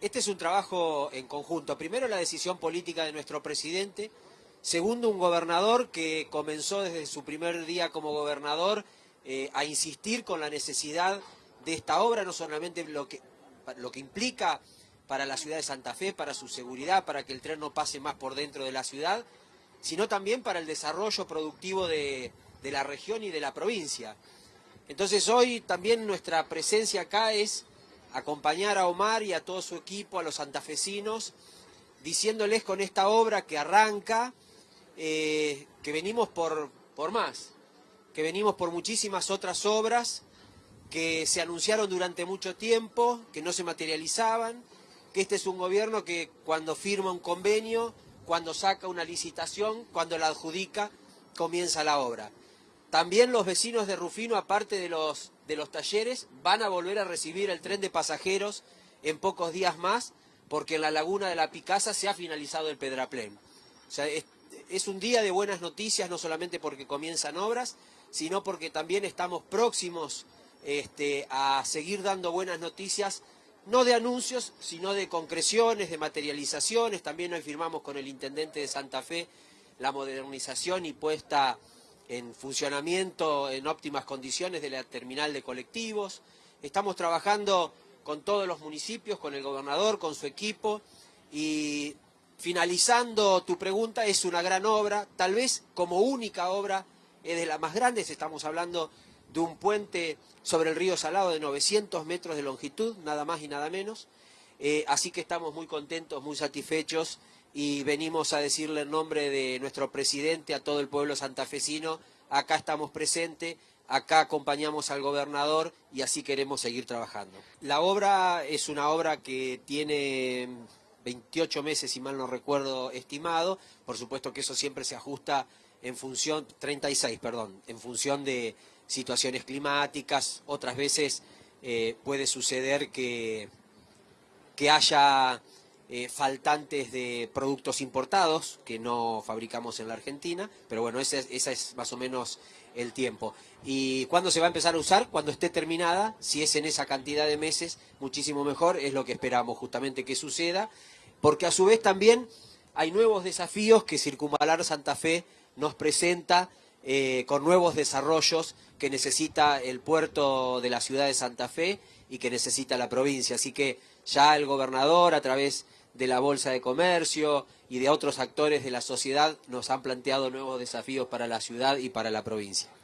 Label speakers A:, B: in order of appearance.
A: Este es un trabajo en conjunto. Primero la decisión política de nuestro presidente. Segundo, un gobernador que comenzó desde su primer día como gobernador eh, a insistir con la necesidad de esta obra, no solamente lo que, lo que implica para la ciudad de Santa Fe, para su seguridad, para que el tren no pase más por dentro de la ciudad, sino también para el desarrollo productivo de, de la región y de la provincia. Entonces hoy también nuestra presencia acá es acompañar a Omar y a todo su equipo, a los santafesinos, diciéndoles con esta obra que arranca, eh, que venimos por, por más, que venimos por muchísimas otras obras que se anunciaron durante mucho tiempo, que no se materializaban, que este es un gobierno que cuando firma un convenio, cuando saca una licitación, cuando la adjudica, comienza la obra. También los vecinos de Rufino, aparte de los, de los talleres, van a volver a recibir el tren de pasajeros en pocos días más, porque en la laguna de la Picasa se ha finalizado el Pedraplén. O sea, es, un día de buenas noticias, no solamente porque comienzan obras, sino porque también estamos próximos este, a seguir dando buenas noticias, no de anuncios, sino de concreciones, de materializaciones. También hoy firmamos con el intendente de Santa Fe la modernización y puesta en funcionamiento en óptimas condiciones de la terminal de colectivos. Estamos trabajando con todos los municipios, con el gobernador, con su equipo. Y finalizando tu pregunta, es una gran obra, tal vez como única obra es de las más grandes, estamos hablando de un puente sobre el río Salado de 900 metros de longitud, nada más y nada menos, eh, así que estamos muy contentos, muy satisfechos y venimos a decirle en nombre de nuestro presidente a todo el pueblo santafesino, acá estamos presentes, acá acompañamos al gobernador y así queremos seguir trabajando. La obra es una obra que tiene 28 meses, si mal no recuerdo, estimado, por supuesto que eso siempre se ajusta en función, 36, perdón, en función de situaciones climáticas, otras veces eh, puede suceder que, que haya eh, faltantes de productos importados que no fabricamos en la Argentina, pero bueno, ese, es más o menos el tiempo. ¿Y cuándo se va a empezar a usar? Cuando esté terminada, si es en esa cantidad de meses, muchísimo mejor, es lo que esperamos justamente que suceda, porque a su vez también hay nuevos desafíos que Circunvalar Santa Fe nos presenta eh, con nuevos desarrollos que necesita el puerto de la ciudad de Santa Fe y que necesita la provincia. Así que ya el gobernador, a través de la Bolsa de Comercio y de otros actores de la sociedad nos han planteado nuevos desafíos para la ciudad y para la provincia.